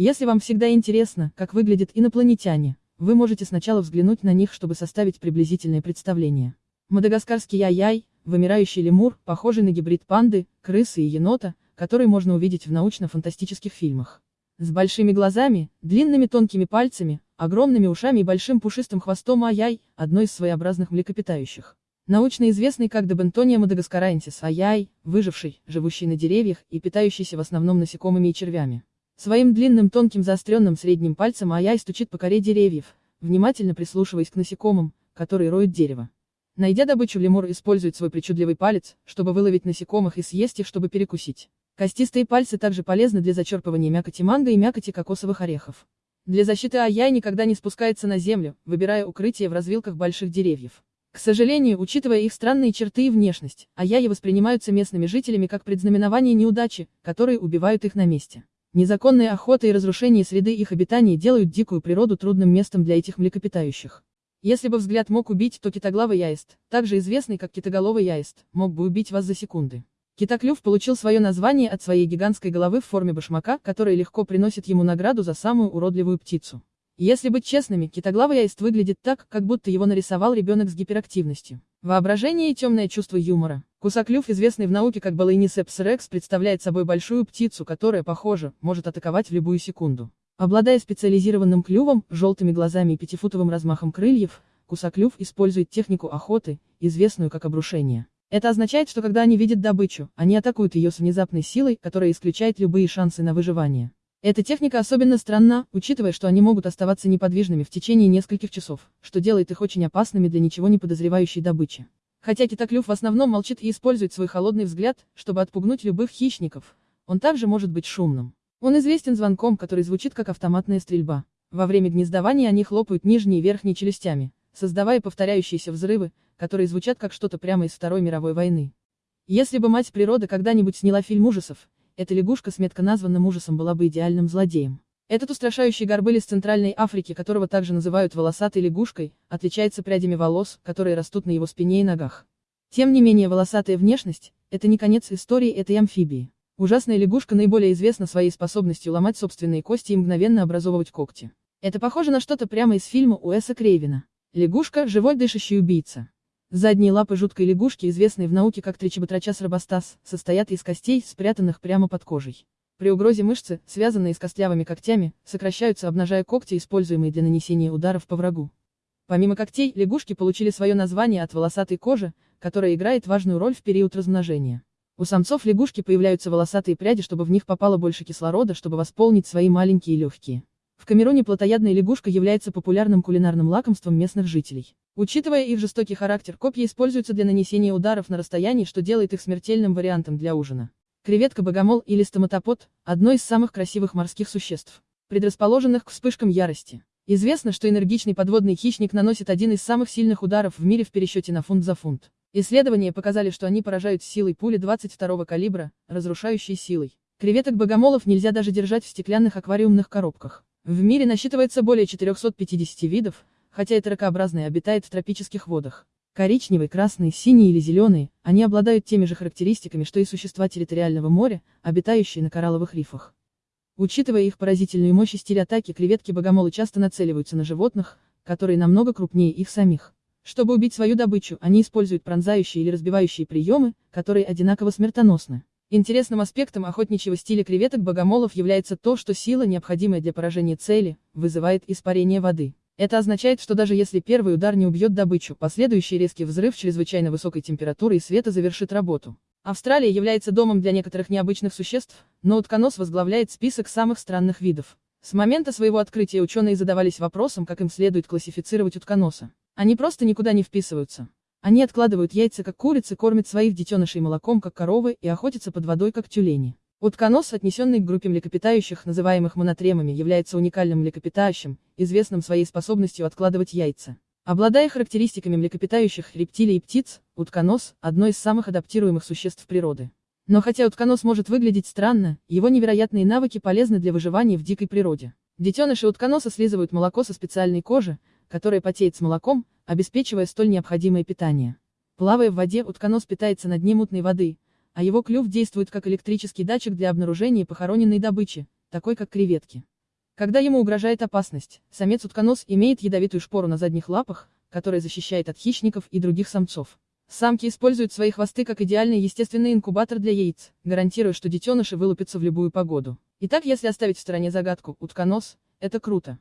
Если вам всегда интересно, как выглядят инопланетяне, вы можете сначала взглянуть на них, чтобы составить приблизительное представление. Мадагаскарский яй-яй, вымирающий лемур, похожий на гибрид панды, крысы и енота, который можно увидеть в научно-фантастических фильмах. С большими глазами, длинными тонкими пальцами, огромными ушами и большим пушистым хвостом аяй, одно из своеобразных млекопитающих. Научно известный как Дебентония мадагаскараенсис аяй, выживший, живущий на деревьях и питающийся в основном насекомыми и червями. Своим длинным тонким заостренным средним пальцем аяй стучит по коре деревьев, внимательно прислушиваясь к насекомым, которые роют дерево. Найдя добычу, лемур использует свой причудливый палец, чтобы выловить насекомых и съесть их, чтобы перекусить. Костистые пальцы также полезны для зачерпывания мякоти манго и мякоти кокосовых орехов. Для защиты Аяй никогда не спускается на землю, выбирая укрытие в развилках больших деревьев. К сожалению, учитывая их странные черты и внешность, Аяи воспринимаются местными жителями как предзнаменование неудачи, которые убивают их на месте. Незаконная охота и разрушение среды их обитания делают дикую природу трудным местом для этих млекопитающих. Если бы взгляд мог убить, то китоглавый яист, также известный как китоголовый яист, мог бы убить вас за секунды. Китоклюв получил свое название от своей гигантской головы в форме башмака, которая легко приносит ему награду за самую уродливую птицу. Если быть честными, китоглавый аист выглядит так, как будто его нарисовал ребенок с гиперактивностью. Воображение и темное чувство юмора. Кусоклюв, известный в науке как Балайнисепс рекс, представляет собой большую птицу, которая, похоже, может атаковать в любую секунду. Обладая специализированным клювом, желтыми глазами и пятифутовым размахом крыльев, кусоклюв использует технику охоты, известную как обрушение. Это означает, что когда они видят добычу, они атакуют ее с внезапной силой, которая исключает любые шансы на выживание. Эта техника особенно странна, учитывая, что они могут оставаться неподвижными в течение нескольких часов, что делает их очень опасными для ничего не подозревающей добычи. Хотя китоклюв в основном молчит и использует свой холодный взгляд, чтобы отпугнуть любых хищников, он также может быть шумным. Он известен звонком, который звучит как автоматная стрельба. Во время гнездования они хлопают нижней и верхней челюстями, создавая повторяющиеся взрывы, которые звучат как что-то прямо из Второй мировой войны. Если бы мать природа когда-нибудь сняла фильм ужасов, эта лягушка с метко названным ужасом была бы идеальным злодеем. Этот устрашающий горбыль из Центральной Африки, которого также называют волосатой лягушкой, отличается прядями волос, которые растут на его спине и ногах. Тем не менее волосатая внешность – это не конец истории этой амфибии. Ужасная лягушка наиболее известна своей способностью ломать собственные кости и мгновенно образовывать когти. Это похоже на что-то прямо из фильма Уэса Крейвина. Лягушка – живой дышащий убийца. Задние лапы жуткой лягушки, известные в науке как тричебатрачас робостас, состоят из костей, спрятанных прямо под кожей. При угрозе мышцы, связанные с костлявыми когтями, сокращаются, обнажая когти, используемые для нанесения ударов по врагу. Помимо когтей, лягушки получили свое название от волосатой кожи, которая играет важную роль в период размножения. У самцов лягушки появляются волосатые пряди, чтобы в них попало больше кислорода, чтобы восполнить свои маленькие легкие. В Камеруне плотоядная лягушка является популярным кулинарным лакомством местных жителей. Учитывая их жестокий характер, копья используются для нанесения ударов на расстоянии, что делает их смертельным вариантом для ужина. Креветка-богомол или стоматопод – одно из самых красивых морских существ, предрасположенных к вспышкам ярости. Известно, что энергичный подводный хищник наносит один из самых сильных ударов в мире в пересчете на фунт за фунт. Исследования показали, что они поражают силой пули 22 калибра, разрушающей силой. Креветок-богомолов нельзя даже держать в стеклянных аквариумных коробках. В мире насчитывается более 450 видов, хотя эта ракообразная обитает в тропических водах. Коричневый, красный, синий или зеленый, они обладают теми же характеристиками, что и существа территориального моря, обитающие на коралловых рифах. Учитывая их поразительную мощь и стиль атаки, креветки-богомолы часто нацеливаются на животных, которые намного крупнее их самих. Чтобы убить свою добычу, они используют пронзающие или разбивающие приемы, которые одинаково смертоносны. Интересным аспектом охотничьего стиля креветок-богомолов является то, что сила, необходимая для поражения цели, вызывает испарение воды. Это означает, что даже если первый удар не убьет добычу, последующий резкий взрыв чрезвычайно высокой температуры и света завершит работу. Австралия является домом для некоторых необычных существ, но утконос возглавляет список самых странных видов. С момента своего открытия ученые задавались вопросом, как им следует классифицировать утконоса. Они просто никуда не вписываются. Они откладывают яйца как курицы, кормят своих детенышей молоком как коровы и охотятся под водой как тюлени. Утконос, отнесенный к группе млекопитающих, называемых монотремами, является уникальным млекопитающим, известным своей способностью откладывать яйца. Обладая характеристиками млекопитающих, рептилий и птиц, утконос – одно из самых адаптируемых существ природы. Но хотя утконос может выглядеть странно, его невероятные навыки полезны для выживания в дикой природе. Детеныши утконоса слизывают молоко со специальной кожи, которая потеет с молоком, обеспечивая столь необходимое питание. Плавая в воде, утконос питается на дне мутной воды, а его клюв действует как электрический датчик для обнаружения похороненной добычи, такой как креветки. Когда ему угрожает опасность, самец утконос имеет ядовитую шпору на задних лапах, которая защищает от хищников и других самцов. Самки используют свои хвосты как идеальный естественный инкубатор для яиц, гарантируя, что детеныши вылупятся в любую погоду. Итак, если оставить в стороне загадку «утконос», это круто.